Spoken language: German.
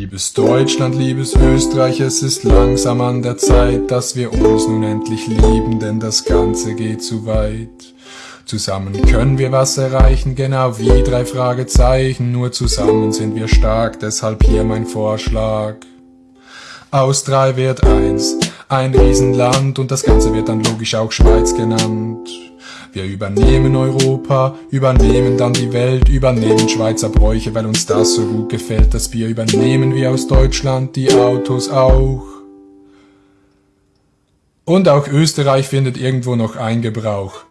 Liebes Deutschland, liebes Österreich, es ist langsam an der Zeit, dass wir uns nun endlich lieben, denn das Ganze geht zu weit. Zusammen können wir was erreichen, genau wie drei Fragezeichen, nur zusammen sind wir stark, deshalb hier mein Vorschlag. Aus drei wird eins, ein Riesenland und das Ganze wird dann logisch auch Schweiz genannt. Wir übernehmen Europa, übernehmen dann die Welt, übernehmen Schweizer Bräuche, weil uns das so gut gefällt. Das Bier übernehmen wir aus Deutschland, die Autos auch. Und auch Österreich findet irgendwo noch Eingebrauch.